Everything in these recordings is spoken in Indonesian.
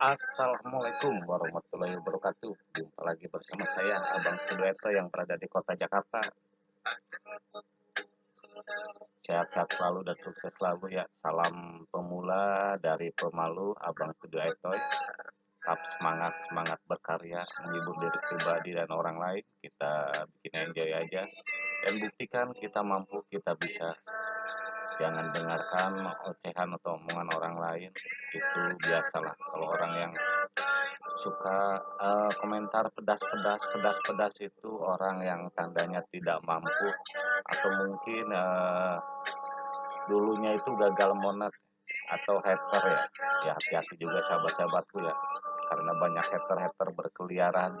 Assalamualaikum warahmatullahi wabarakatuh. Jumpa lagi bersama saya Abang Sudueto yang berada di kota Jakarta. Sehat-sehat selalu dan sukses selalu ya. Salam pemula dari pemalu Abang Sudueto. Tetap semangat, semangat berkarya, menghibur diri pribadi dan orang lain. Kita bikin enjoy aja. Dan buktikan kita mampu, kita bisa jangan dengarkan ocehan atau omongan orang lain. Itu biasalah. Kalau orang yang suka uh, komentar pedas-pedas pedas-pedas itu orang yang tandanya tidak mampu atau mungkin uh, dulunya itu gagal monet atau hater ya. Ya hati-hati juga sahabat-sahabatku ya. Karena banyak hater-hater berkeliaran.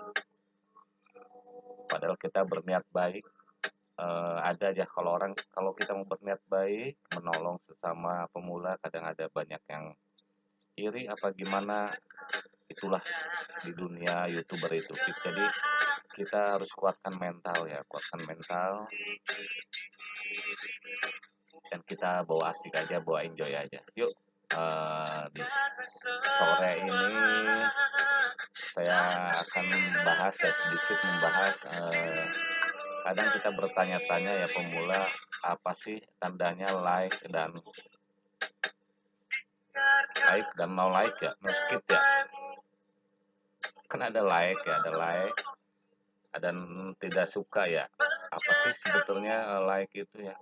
Padahal kita berniat baik uh, ada aja. Kalau orang kalau kita mau berniat baik menolong sesama pemula kadang ada banyak yang iri apa gimana itulah di dunia youtuber itu. Jadi kita harus kuatkan mental ya kuatkan mental. Dan kita bawa asik aja bawa enjoy aja. Yuk uh, di sore ini saya akan membahas ya sedikit membahas uh, kadang kita bertanya-tanya ya pemula apa sih tandanya like dan like dan no like ya? No skip ya? Kan ada like ya ada like dan tidak suka ya? Apa sih sebetulnya eh, like itu ya?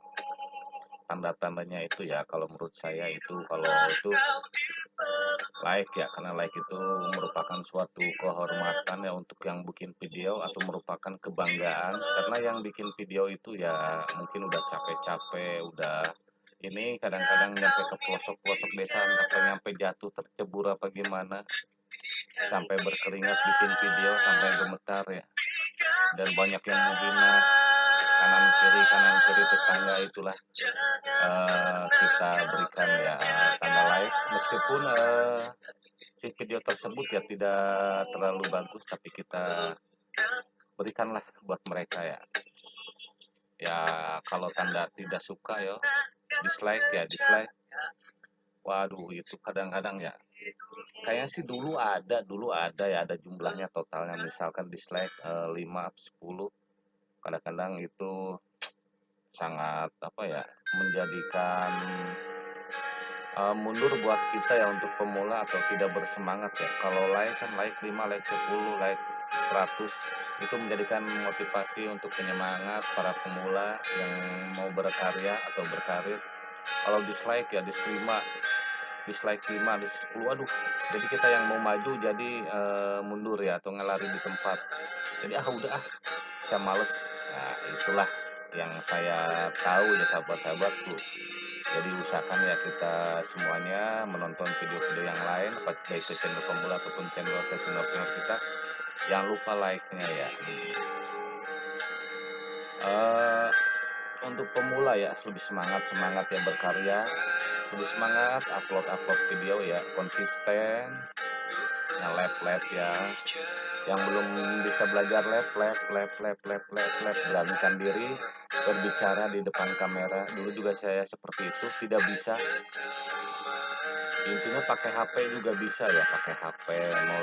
Tanda-tandanya itu ya kalau menurut saya itu. Kalau itu like ya karena like itu merupakan suatu kehormatan ya untuk yang bikin video atau merupakan kebanggaan. Karena yang bikin video itu ya mungkin udah capek-capek udah ini kadang-kadang nyampe ke pelosok-pelosok desa atau nyampe jatuh tercebur apa gimana. Sampai berkeringat bikin video sampai gemetar ya. Dan banyak yang menghina kanan kiri kanan kiri tetangga itulah uh, kita berikan ya tanda like meskipun uh, si video tersebut ya tidak terlalu bagus tapi kita berikanlah buat mereka ya. Ya kalau tanda tidak suka ya dislike ya dislike. Waduh itu kadang-kadang ya kayaknya sih dulu ada dulu ada ya ada jumlahnya totalnya. Misalkan dislike uh, 5 10 kadang-kadang itu sangat apa ya menjadikan uh, mundur buat kita ya untuk pemula atau tidak bersemangat ya. Kalau like kan like 5 like 10 like 100 itu menjadikan motivasi untuk penyemangat para pemula yang mau berkarya atau berkarir. Kalau dislike ya dislike 5 dislike 5 dislike 10 aduh jadi kita yang mau maju jadi uh, mundur ya atau ngelari di tempat. Jadi ah udah ah saya males itulah yang saya tahu ya sahabat-sahabatku. Jadi usahakan ya kita semuanya menonton video-video yang lain baik ke channel pemula ataupun channel senior-senior kita. Jangan lupa like-nya ya. Uh, untuk pemula ya lebih semangat semangat ya berkarya. Lebih semangat upload upload video ya konsisten. Yang lab lab ya yang belum bisa belajar lab lab lab lab lab lab lab beranikan diri berbicara di depan kamera. Dulu juga saya seperti itu tidak bisa. Intinya pakai HP juga bisa ya pakai HP mau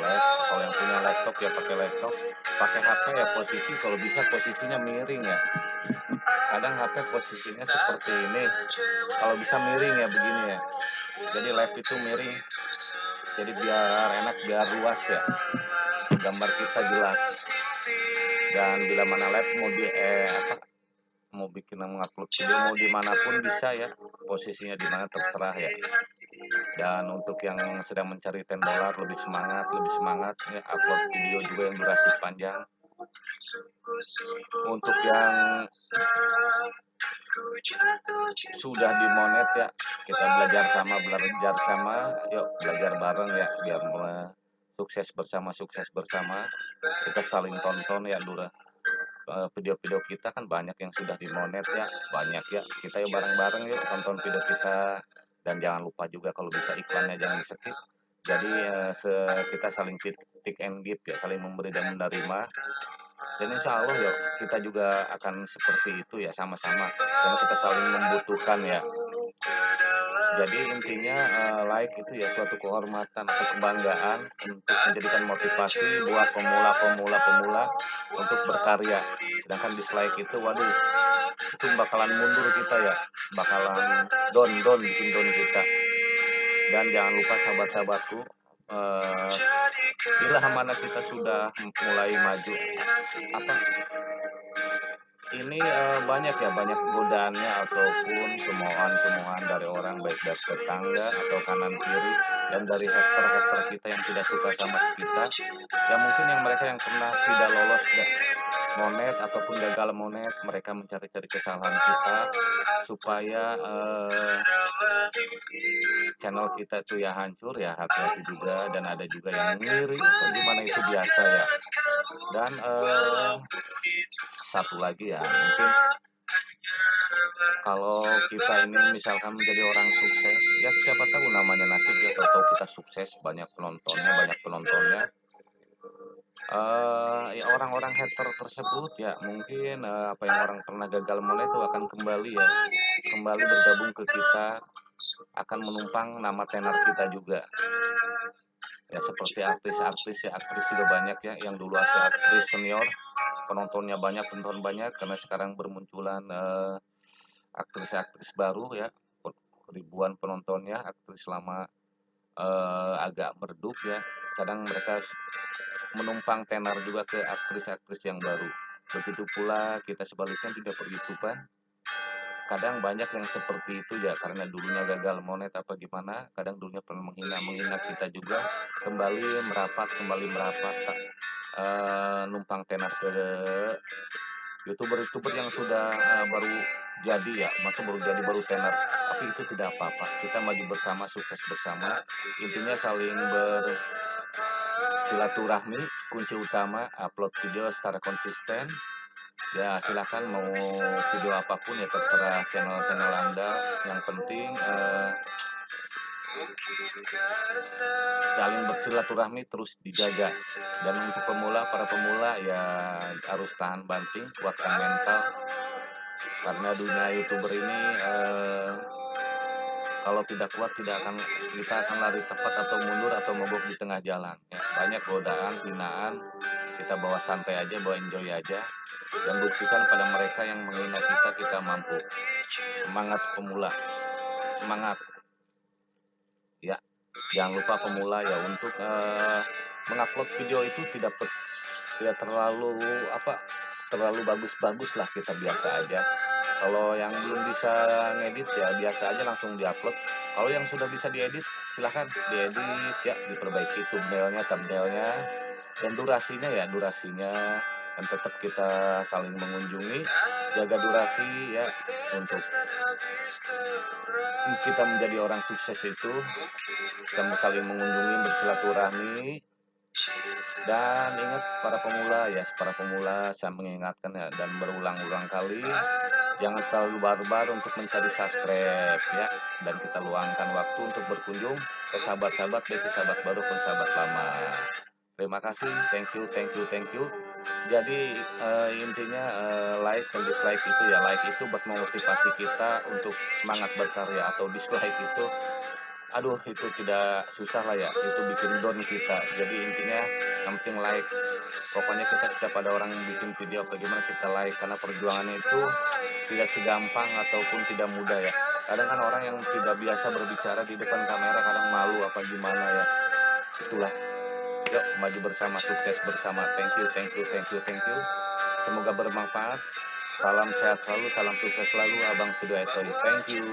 kalau yang punya laptop ya pakai laptop. Pakai HP ya posisi kalau bisa posisinya miring ya. Kadang HP posisinya seperti ini. Kalau bisa miring ya begini ya. Jadi lab itu miring. Jadi biar enak biar luas ya gambar kita jelas. Dan bila mana lab mau di eh apa mau bikin mengupload video mau di mana pun bisa ya. Posisinya di mana terserah ya. Dan untuk yang sedang mencari 10 dolar lebih semangat lebih semangat ya upload video juga yang durasi panjang. Untuk yang sudah dimonet ya kita belajar sama belajar sama yuk belajar bareng ya biar sukses bersama sukses bersama. Kita saling tonton ya dura eh, video-video kita kan banyak yang sudah dimonet ya. Banyak ya. Kita yuk bareng-bareng yuk tonton video kita. Dan jangan lupa juga kalau bisa iklannya jangan di skip jadi uh, kita saling titik and give ya saling memberi dan menerima. Dan insya Allah ya kita juga akan seperti itu ya sama-sama. Karena kita saling membutuhkan ya Jadi intinya, eee, like itu ya suatu kehormatan atau kebanggaan untuk menjadikan motivasi buat pemula-pemula pemula untuk berkarya. Sedangkan dislike itu waduh, itu bakalan mundur kita ya, bakalan down down, bikin down kita. Dan jangan lupa sahabat-sahabatku, eee, bila mana kita sudah mulai maju apa ini, eee, banyak ya, banyak godaannya ataupun cemoohan-cemoohan dari orang, baik dari tetangga atau kanan kiri, dan dari hater-hater kita yang tidak suka sama kita. Ya mungkin yang mereka yang pernah tidak lolos da monet ataupun gagal monet, mereka mencari-cari kesalahan kita supaya, eee, channel kita tuh ya hancur, ya hati-hati juga dan ada juga yang ngiri atau gimana itu biasa ya. Dan, eee, satu lagi ya, mungkin kalau kita ini misalkan menjadi orang sukses, ya siapa tahu namanya nasib ya, tahu-tahu kita sukses, banyak penontonnya banyak penontonnya. Eee, ya orang-orang hater tersebut ya mungkin, eee, apa yang orang pernah gagal monet itu akan kembali ya, kembali bergabung ke kita, akan menumpang nama tenar kita juga. Ya seperti artis-artis ya, aktris juga banyak ya, yang dulu aktris senior, penontonnya banyak penonton banyak, karena sekarang bermunculan, eee, aktris-aktris baru ya, ribuan penontonnya, aktris lama, eee, agak meredup ya, kadang mereka menumpang tenar juga ke aktris-aktris yang baru. Begitu pula kita sebaliknya juga per-YouTube-an, kadang banyak yang seperti itu ya, karena dulunya gagal monet apa gimana, kadang dulunya pernah menghina-menghina kita juga, kembali merapat kembali merapat, eee, numpang tenar ke youtuber-youtuber yang sudah, eee, baru jadi ya, maksudnya baru jadi, baru tenar, tapi itu tidak apa-apa, kita maju bersama, sukses bersama, intinya saling bersilaturahmi, kunci utama, upload video secara konsisten. Ya silakan mau video apa pun ya terserah channel-channel Anda, yang penting, eee saling bersilaturahmi terus dijaga. Dan untuk pemula, para pemula ya harus tahan banting, kuatkan mental. Karena dunia youtuber ini, eee, kalau tidak kuat tidak akan kita akan lari tepat atau mundur atau mogok di tengah jalan ya. Banyak godaan, hinaan, kita bawa santai aja, bawa enjoy aja, dan buktikan pada mereka yang menghina kita, kita mampu. Semangat pemula, semangat! Ya, jangan lupa pemula ya untuk, eee, mengupload video itu tidak pe tidak terlalu apa, terlalu bagus-bagus lah, kita biasa aja. Kalau yang belum bisa ngedit ya biasa aja langsung di-upload, kalau yang sudah bisa diedit, silahkan diedit ya, diperbaiki thumbnail-nya, thumbnail-nya, dan durasinya ya, durasinya, dan tetap kita saling mengunjungi, jaga durasi ya, untuk kita menjadi orang sukses itu, kita saling mengunjungi, bersilaturahmi. Dan ingat para pemula ya, para pemula saya mengingatkan ya, dan berulang-ulang kali, jangan terlalu barbar untuk mencari subscribe ya, dan kita luangkan waktu untuk berkunjung ke sahabat-sahabat, baik sahabat baru maupun sahabat lama. Terima kasih, thank you thank you thank you. Jadi, eee, intinya, eee, like dan dislike itu ya, like itu buat memotivasi kita untuk semangat berkarya, atau dislike itu, aduh itu tidak susah lah ya, itu bikin down kita. Jadi intinya yang penting like, pokoknya kita setiap ada orang yang bikin video apa gimana kita like, karena perjuangannya itu tidak segampang ataupun tidak mudah ya. Kadang kan orang yang tidak biasa berbicara di depan kamera kadang malu apa gimana ya, itulah. Yuk maju bersama, sukses bersama, thank you thank you thank you thank you. Semoga bermanfaat. Salam sehat selalu, salam sukses selalu, Abang Studio Etoy, thank you.